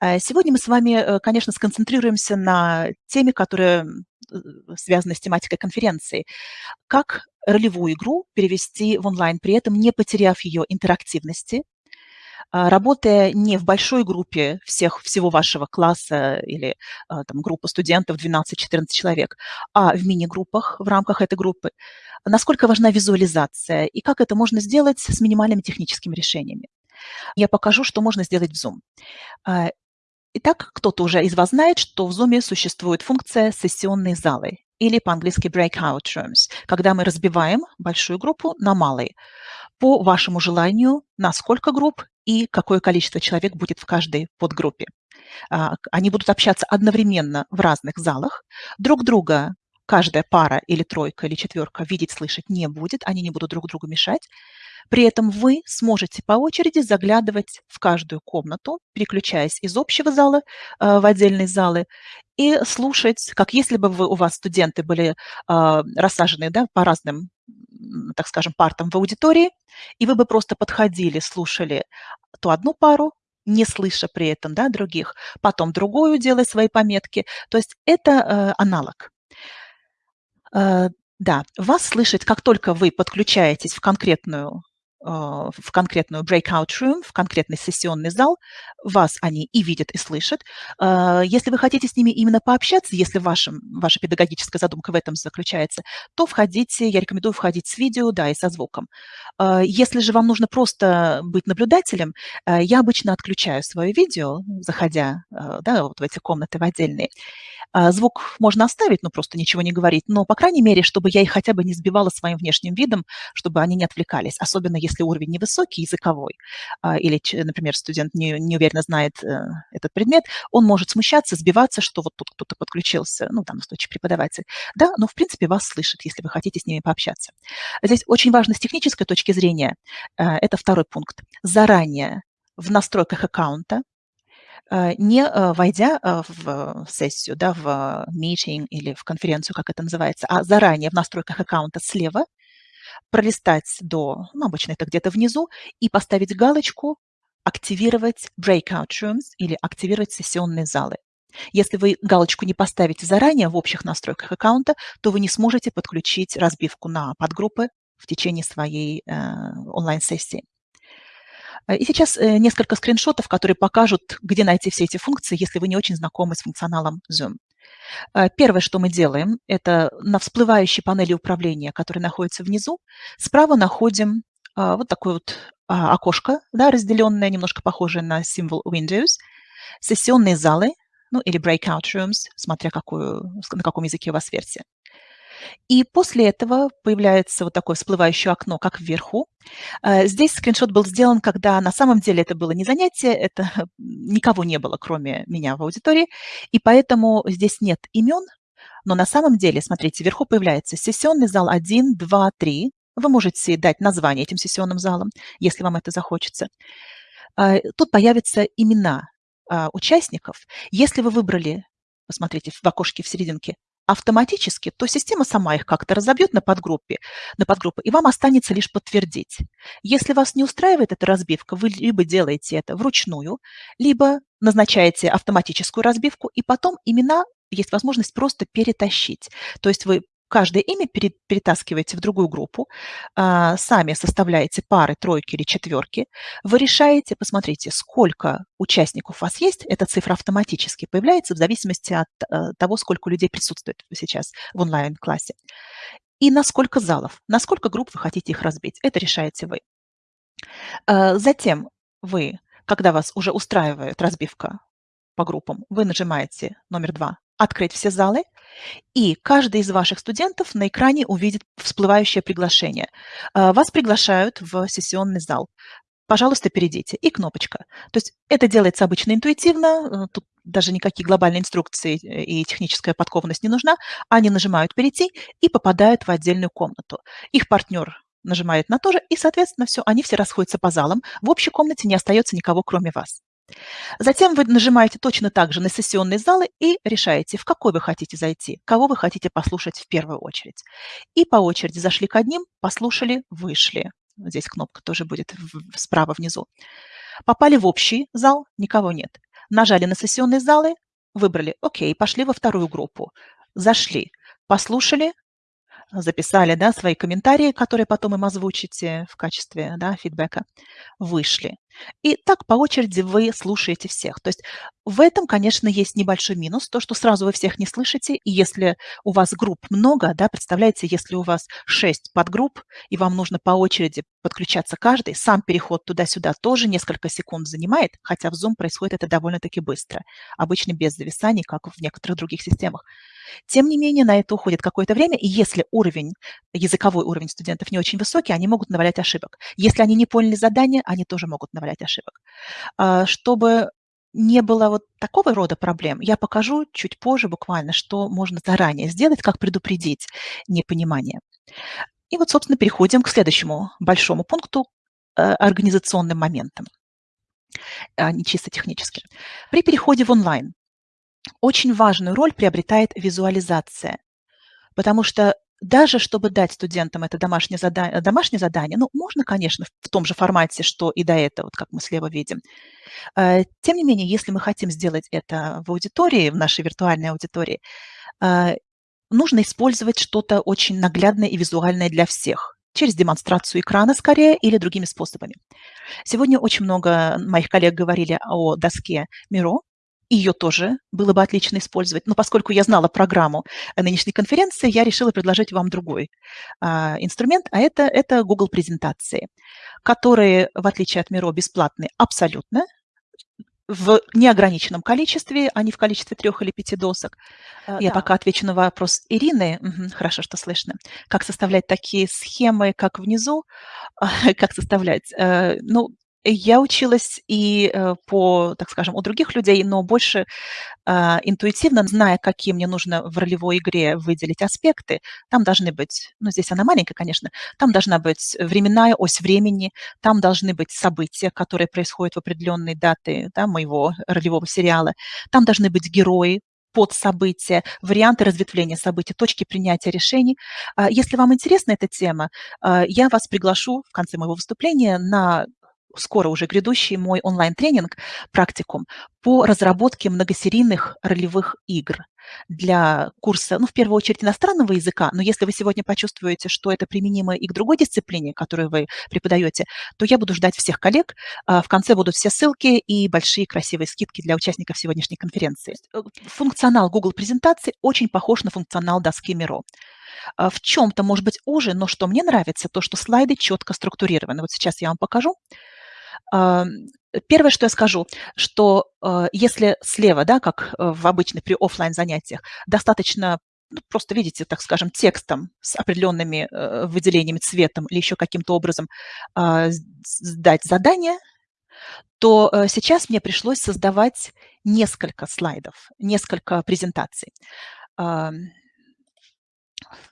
Э, сегодня мы с вами, э, конечно, сконцентрируемся на теме, которая связана с тематикой конференции. Как ролевую игру перевести в онлайн, при этом не потеряв ее интерактивности, работая не в большой группе всех, всего вашего класса или там, группы студентов 12-14 человек, а в мини-группах в рамках этой группы, насколько важна визуализация и как это можно сделать с минимальными техническими решениями. Я покажу, что можно сделать в Zoom. Итак, кто-то уже из вас знает, что в Zoom существует функция «сессионные залы» или по-английски breakout rooms, когда мы разбиваем большую группу на малые по вашему желанию, на сколько групп и какое количество человек будет в каждой подгруппе. А, они будут общаться одновременно в разных залах, друг друга каждая пара или тройка или четверка видеть, слышать не будет, они не будут друг другу мешать. При этом вы сможете по очереди заглядывать в каждую комнату, переключаясь из общего зала э, в отдельные залы, и слушать, как если бы вы, у вас студенты были э, рассажены да, по разным, так скажем, партам в аудитории, и вы бы просто подходили, слушали то одну пару, не слыша при этом да, других, потом другую, делая свои пометки. То есть это э, аналог. Э, да, вас слышать, как только вы подключаетесь в конкретную в конкретную breakout room, в конкретный сессионный зал, вас они и видят, и слышат. А, если вы хотите с ними именно пообщаться, если вашим, ваша педагогическая задумка в этом заключается, то входите, я рекомендую входить с видео, да, и со звуком. А, если же вам нужно просто быть наблюдателем, я обычно отключаю свое видео, заходя да, вот в эти комнаты в отдельные. Звук можно оставить, ну просто ничего не говорить, но, по крайней мере, чтобы я их хотя бы не сбивала своим внешним видом, чтобы они не отвлекались, особенно если уровень невысокий, языковой, а, или, например, студент не, не уверенно знает э, этот предмет, он может смущаться, сбиваться, что вот тут кто-то подключился, ну, там, в случае преподаватель. Да, но, в принципе, вас слышит, если вы хотите с ними пообщаться. Здесь очень важно с технической точки зрения, э, это второй пункт, заранее в настройках аккаунта не войдя в сессию, да, в meeting или в конференцию, как это называется, а заранее в настройках аккаунта слева пролистать до, ну, обычно это где-то внизу, и поставить галочку «Активировать breakout rooms» или «Активировать сессионные залы». Если вы галочку не поставите заранее в общих настройках аккаунта, то вы не сможете подключить разбивку на подгруппы в течение своей э, онлайн-сессии. И сейчас э, несколько скриншотов, которые покажут, где найти все эти функции, если вы не очень знакомы с функционалом Zoom. Э, первое, что мы делаем, это на всплывающей панели управления, которая находится внизу, справа находим вот такое вот окошко, да, разделенное, немножко похожее на символ Windows, сессионные залы, ну или breakout rooms, смотря какую, на каком языке у вас версия. И после этого появляется вот такое всплывающее окно, как вверху. Э, здесь скриншот был сделан, когда на самом деле это было не занятие, это никого не было, кроме меня в аудитории, и поэтому здесь нет имен, но на самом деле, смотрите, вверху появляется сессионный зал 1, 2, 3. Вы можете дать название этим сессионным залам, если вам это захочется. Э, тут появятся имена э, участников. Если вы выбрали, посмотрите, в окошке в серединке автоматически, то система сама их как-то разобьет на подгруппе, на подгруппы, и вам останется лишь подтвердить. Если вас не устраивает эта разбивка, вы либо делаете это вручную, либо назначаете автоматическую разбивку, и потом имена есть возможность просто перетащить. То есть вы каждое имя перетаскиваете в другую группу, а, сами составляете пары, тройки или четверки, вы решаете, посмотрите, сколько участников у вас есть, эта цифра автоматически появляется в зависимости от э, того, сколько людей присутствует сейчас в онлайн-классе, и на сколько залов, на сколько групп вы хотите их разбить. Это решаете вы. А, затем вы, когда вас уже устраивает разбивка по группам, вы нажимаете номер два «Открыть все залы», и каждый из ваших студентов на экране увидит всплывающее приглашение. А, вас приглашают в сессионный зал. Пожалуйста, перейдите. И кнопочка. То есть это делается обычно интуитивно, э, тут даже никакие глобальные инструкции и техническая подкованность не нужна. Они нажимают «Перейти» и попадают в отдельную комнату. Их партнер нажимает на то же, и, соответственно, все, они все расходятся по залам. В общей комнате не остается никого, кроме вас. Затем вы нажимаете точно так же на сессионные залы и решаете, в какой вы хотите зайти, кого вы хотите послушать в первую очередь. И по очереди зашли к одним, послушали, вышли. Здесь кнопка тоже будет справа внизу. Попали в общий зал, никого нет. нажали на сессионные залы, выбрали "Окей", пошли во вторую группу, зашли, послушали, записали, да, свои комментарии, которые потом им озвучите в качестве, да, фидбэка, вышли. И так по очереди вы слушаете всех. То есть в этом, конечно, есть небольшой минус, то, что сразу вы всех не слышите, и если у вас групп много, да, представляете, если у вас 6 подгрупп, и вам нужно по очереди подключаться каждый, сам переход туда-сюда тоже несколько секунд занимает, хотя в Zoom происходит это довольно-таки быстро, обычно без зависаний, как в некоторых других системах. Тем не менее, на это уходит какое-то время, и если уровень, языковой уровень студентов не очень высокий, они могут навалять ошибок. Если они не поняли задание, они тоже могут навалять ошибок. А, чтобы не было вот такого рода проблем, я покажу чуть позже буквально, что можно заранее сделать, как предупредить непонимание. И вот, собственно, переходим к следующему большому пункту э, организационным моментам, а не чисто технически. При переходе в онлайн очень важную роль приобретает визуализация, потому что даже чтобы дать студентам это домашнее задание, домашнее задание, ну, можно, конечно, в том же формате, что и до этого, вот как мы слева видим. Э, тем не менее, если мы хотим сделать это в аудитории, в нашей виртуальной аудитории, э, нужно использовать что-то очень наглядное и визуальное для всех через демонстрацию экрана скорее или другими способами. Сегодня очень много моих коллег говорили о доске Miro, ее тоже было бы отлично использовать. Но поскольку я знала программу нынешней конференции, я решила предложить вам другой а, инструмент, а это, это Google презентации, которые, в отличие от Miro, бесплатные абсолютно, в неограниченном количестве, а не в количестве трех или пяти досок. Я да. пока отвечу на вопрос Ирины. Угу, хорошо, что слышно. Как составлять такие схемы, как внизу? как составлять? Э, ну, я училась и э, по, так скажем, у других людей, но больше а, интуитивно, зная, какие мне нужно в ролевой игре выделить аспекты, там должны быть, ну, здесь она маленькая, конечно, там должна быть временная ось времени, там должны быть события, которые происходят в определенные даты да, моего ролевого сериала, там должны быть герои, под события, варианты разветвления событий, точки принятия решений. А, если вам интересна эта тема, а, я вас приглашу в конце моего выступления на скоро уже грядущий мой онлайн-тренинг, практикум по разработке многосерийных ролевых игр для курса, ну, в первую очередь, иностранного языка, но если вы сегодня почувствуете, что это применимо и к другой дисциплине, которую вы преподаете, то я буду ждать всех коллег. А, в конце будут все ссылки и большие красивые скидки для участников сегодняшней конференции. Э, функционал Google презентации очень похож на функционал доски Miro. А, в чем-то, может быть, уже, но что мне нравится, то, что слайды четко структурированы. Вот сейчас я вам покажу. Первое, что я скажу, что э, если слева, да, как э, в обычных при офлайн занятиях, достаточно ну, просто видите, так скажем, текстом с определенными э, выделениями цветом или еще каким-то образом а, дать задание, то сейчас мне пришлось создавать несколько слайдов, несколько презентаций.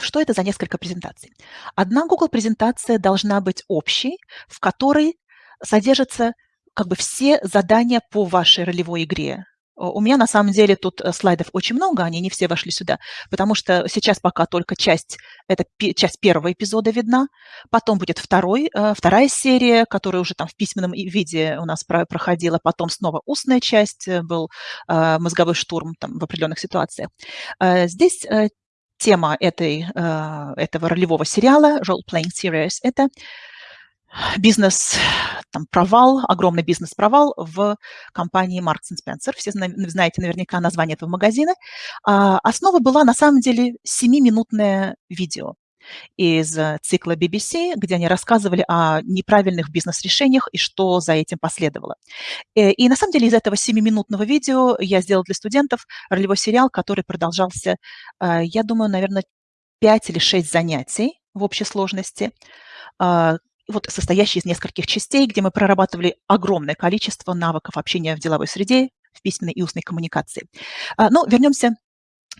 Что это за несколько презентаций? Одна Google презентация должна быть общей, в которой содержатся как бы все задания по вашей ролевой игре. У меня на самом деле тут э, слайдов очень много, они не все вошли сюда, потому что сейчас пока только часть, это часть первого эпизода видна, потом будет второй, э, вторая серия, которая уже там в письменном виде у нас проходила, потом снова устная часть, э, был мозговой штурм там в определенных ситуациях. Здесь тема этой, этого ролевого сериала, Role Playing Series, это бизнес там, провал, огромный бизнес-провал в компании Marks Spencer. Все знаете наверняка название этого магазина. А, основа была на самом деле 7-минутное видео из цикла BBC, где они рассказывали о неправильных бизнес-решениях и что за этим последовало. Э, и на самом деле из этого 7-минутного видео я сделала для студентов ролевой сериал, который продолжался, а, я думаю, наверное, 5 или 6 занятий в общей сложности, а, вот состоящий из нескольких частей, где мы прорабатывали огромное количество навыков общения в деловой среде, в письменной и устной коммуникации. А, но вернемся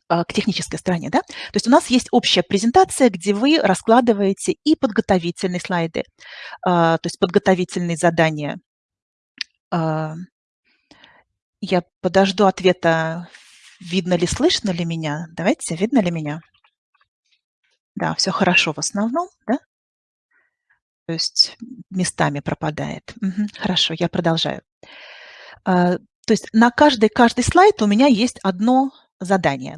а, к технической стороне. Да? То есть у нас есть общая презентация, где вы раскладываете и подготовительные слайды, а, то есть подготовительные задания. Я подожду ответа, видно ли, слышно ли меня. Давайте, видно ли меня? Да, все хорошо в основном, да? То есть местами пропадает. Мгм. Хорошо, я продолжаю. А, То есть на каждый каждый слайд у меня есть одно задание.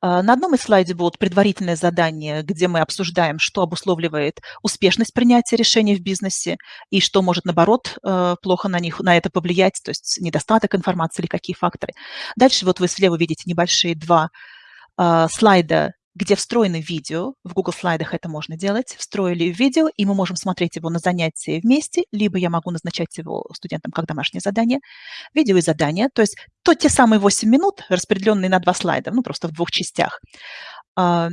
А, на одном из слайдов будут предварительные задания, где мы обсуждаем, что обусловливает успешность принятия решений в бизнесе и что может, наоборот, э, плохо на них, на это повлиять, то есть недостаток информации или какие факторы. Дальше вот вы слева видите небольшие два а, слайда где встроены видео, в Google слайдах это можно делать, встроили видео, и мы можем смотреть его на занятии вместе, либо я могу назначать его студентам как домашнее задание, видео и задание, то есть то те самые 8 минут, распределенные на два слайда, ну просто в двух частях. А,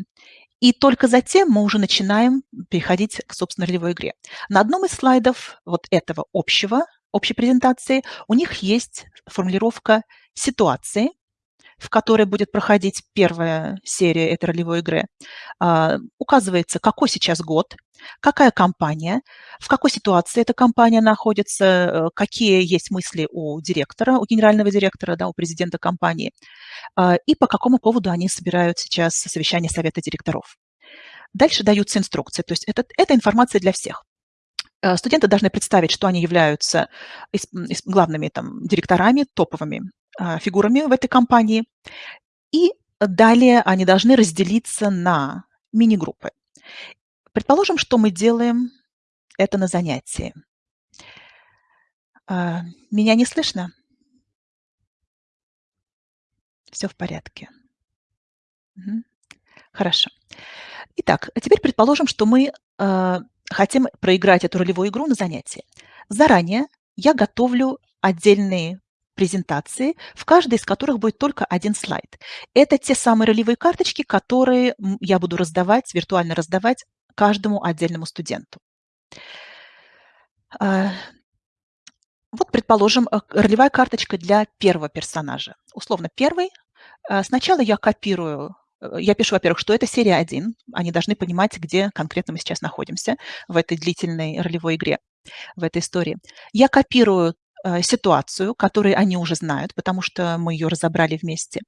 и только затем мы уже начинаем переходить к, собственно, ролевой игре. На одном из слайдов вот этого общего, общей презентации у них есть формулировка ситуации, в которой будет проходить первая серия этой ролевой игры, а, указывается, какой сейчас год, какая компания, в какой ситуации эта компания находится, э, какие есть мысли у директора, у генерального директора, да, у президента компании, а, и по какому поводу они собирают сейчас совещание совета директоров. Дальше даются инструкции, то есть это, это информация для всех. Э, студенты должны представить, что они являются главными там, директорами, топовыми фигурами в этой компании. И далее они должны разделиться на мини-группы. Предположим, что мы делаем это на занятии. А, меня не слышно? Все в порядке. Хорошо. Итак, а теперь предположим, что мы э, хотим проиграть эту ролевую игру на занятии. Заранее я готовлю отдельные презентации, в каждой из которых будет только один слайд. Это те самые ролевые карточки, которые я буду раздавать, виртуально раздавать каждому отдельному студенту. А, вот, предположим, э, ролевая карточка для первого персонажа. Условно, первый. А, сначала я копирую э, я пишу, во-первых, что это серия 1. Они должны понимать, где конкретно мы сейчас находимся в этой длительной ролевой игре, в этой истории. Я копирую ситуацию, которую они уже знают, потому что мы ее разобрали вместе.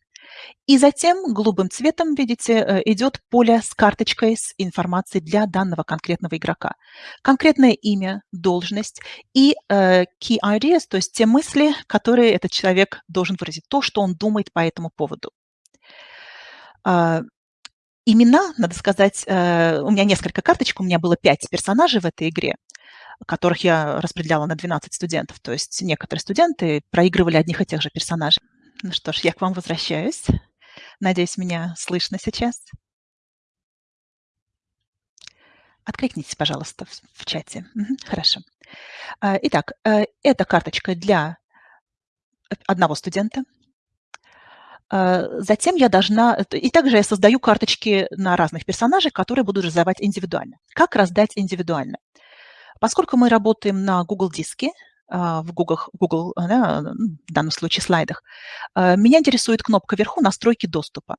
И затем голубым цветом, видите, э, идет поле с карточкой с информацией для данного конкретного игрока. Конкретное имя, должность и э, key ideas, то есть те мысли, которые этот человек должен выразить, то, что он думает по этому поводу. А, имена, надо сказать, у меня несколько карточек, у меня было пять персонажей в этой игре которых я распределяла на 12 студентов. То есть некоторые студенты проигрывали одних и тех же персонажей. Ну что ж, я к вам возвращаюсь. Надеюсь, меня слышно сейчас. Откликнитесь, пожалуйста, в, чате. Угу, хорошо. А, итак, э, эта карточка для одного студента. А, затем я должна... И также я создаю карточки на разных персонажей, которые буду раздавать индивидуально. Как раздать индивидуально? Поскольку мы работаем на Google диске, а, в Google, Google да, в данном случае слайдах, а, меня интересует кнопка вверху «Настройки доступа».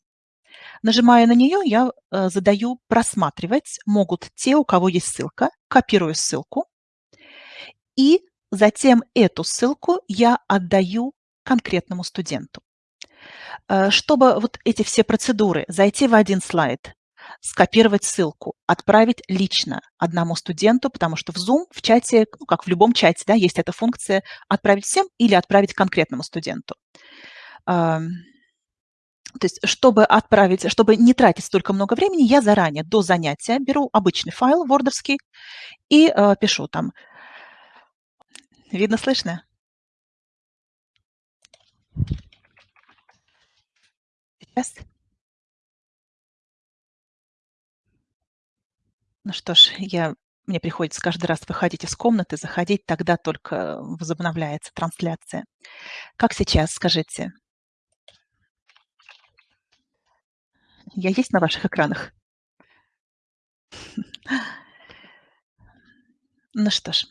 Нажимая на нее, я а, задаю «Просматривать» могут те, у кого есть ссылка, копирую ссылку, и затем эту ссылку я отдаю конкретному студенту. Чтобы вот эти все процедуры, зайти в один слайд, скопировать ссылку, отправить лично одному студенту, потому что в Zoom, в чате, ну, как в любом чате, да, есть эта функция отправить всем или отправить конкретному студенту. То есть, чтобы отправить, чтобы не тратить столько много времени, я заранее до занятия беру обычный файл вордовский и э, пишу там. Видно, слышно? Сейчас. Ну что ж, я мне приходится каждый раз выходить из комнаты, заходить, тогда только возобновляется трансляция. Как сейчас, скажите? Я есть на ваших экранах? Ну что ж.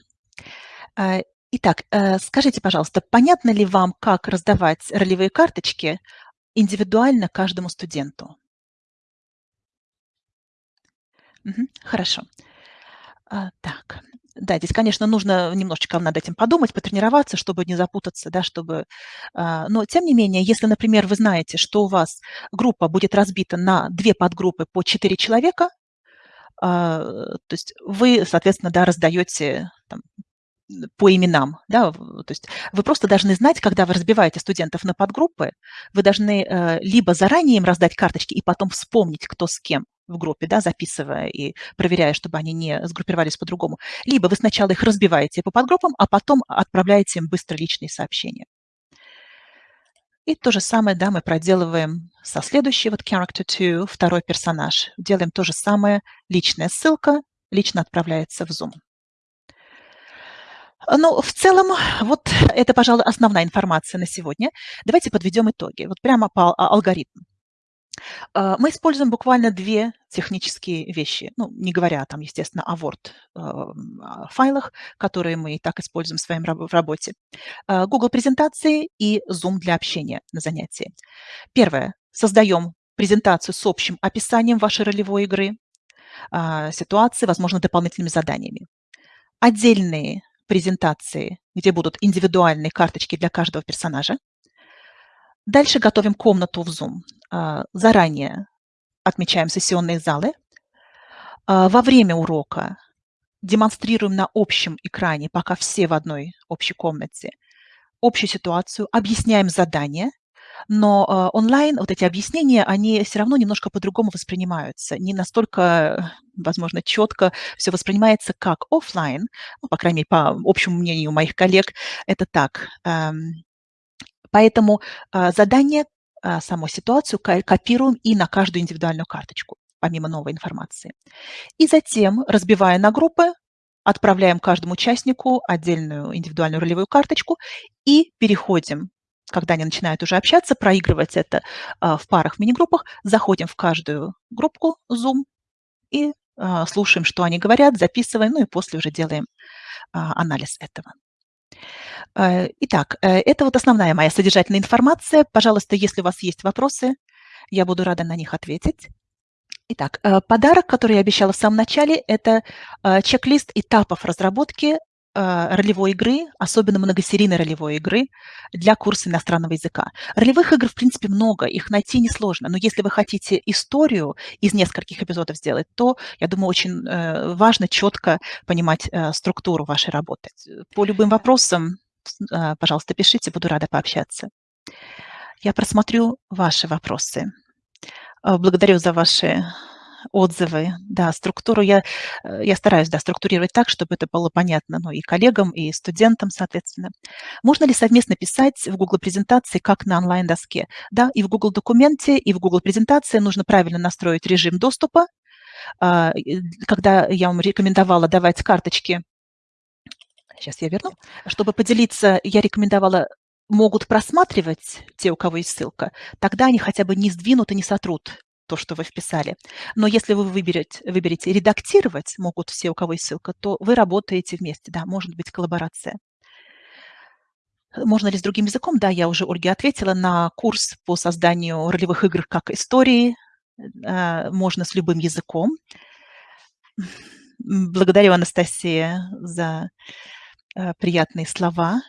А, итак, э, скажите, пожалуйста, понятно ли вам, как раздавать ролевые карточки индивидуально каждому студенту? Хорошо. А, так. Да, здесь, конечно, нужно немножечко над этим подумать, потренироваться, чтобы не запутаться, да, чтобы... а, Но, тем не менее, если, например, вы знаете, что у вас группа будет разбита на две подгруппы по четыре человека, а, то есть вы, соответственно, да, раздаете там, по именам. Да? То есть вы просто должны знать, когда вы разбиваете студентов на подгруппы, вы должны э, либо заранее им раздать карточки и потом вспомнить, кто с кем в группе, да, записывая и проверяя, чтобы они не сгруппировались по-другому. Либо вы сначала их разбиваете по подгруппам, а потом отправляете им быстро личные сообщения. И то же самое, да, мы проделываем со следующей, вот character 2, второй персонаж. Делаем то же самое, личная ссылка лично отправляется в Zoom. Ну, в целом, вот это, пожалуй, основная информация на сегодня. Давайте подведем итоги. Вот прямо по алгоритму. А, мы используем буквально две технические вещи, ну, не говоря там, естественно, о Word-файлах, которые мы и так используем в своей работе. А, Google презентации и Zoom для общения на занятии. Первое. Создаем презентацию с общим описанием вашей ролевой игры, ситуации, возможно, дополнительными заданиями. Отдельные презентации, где будут индивидуальные карточки для каждого персонажа. Дальше готовим комнату в Zoom. А, заранее отмечаем сессионные залы. А, во время урока демонстрируем на общем экране, пока все в одной общей комнате, общую ситуацию, объясняем задания, но э, онлайн вот эти объяснения, они все равно немножко по-другому воспринимаются. Не настолько, возможно, четко все воспринимается, как офлайн, ну, по крайней мере, по общему мнению моих коллег, это так. Эм, поэтому задание, саму ситуацию копируем и на каждую индивидуальную карточку, помимо новой информации. И затем, разбивая на группы, отправляем каждому участнику отдельную индивидуальную ролевую карточку и переходим когда они начинают уже общаться, проигрывать это а, в парах, мини-группах, заходим в каждую группу Zoom и а, слушаем, что они говорят, записываем, ну и после уже делаем а, анализ этого. Итак, э, это вот основная моя содержательная информация. Пожалуйста, если у вас есть вопросы, я буду рада на них ответить. Итак, э, подарок, который я обещала в самом начале, это чек-лист этапов разработки ролевой игры, особенно многосерийной ролевой игры для курса иностранного языка. Ролевых игр, в принципе, много, их найти несложно, но если вы хотите историю из нескольких эпизодов сделать, то, я думаю, очень э, важно четко понимать э, структуру вашей работы. По любым вопросам, э, пожалуйста, пишите, буду рада пообщаться. Я просмотрю ваши вопросы. Благодарю за ваши отзывы, да, структуру я, э, я стараюсь, да, структурировать так, чтобы это было понятно, ну, и коллегам, и студентам, соответственно. Можно ли совместно писать в Google презентации, как на онлайн-доске? Да, и в Google документе, и в Google презентации нужно правильно настроить режим доступа. А, когда я вам рекомендовала давать карточки, сейчас я верну, чтобы поделиться, я рекомендовала могут просматривать те, у кого есть ссылка, тогда они хотя бы не сдвинут и не сотрут то, что вы вписали. Но если вы выберете, выберете «редактировать», могут все, у кого есть ссылка, то вы работаете вместе, да, может быть коллаборация. Можно ли с другим языком? Да, я уже Ольге ответила на курс по созданию ролевых игр как истории. Э, можно с любым языком. Благодарю, Анастасия, за э, приятные слова.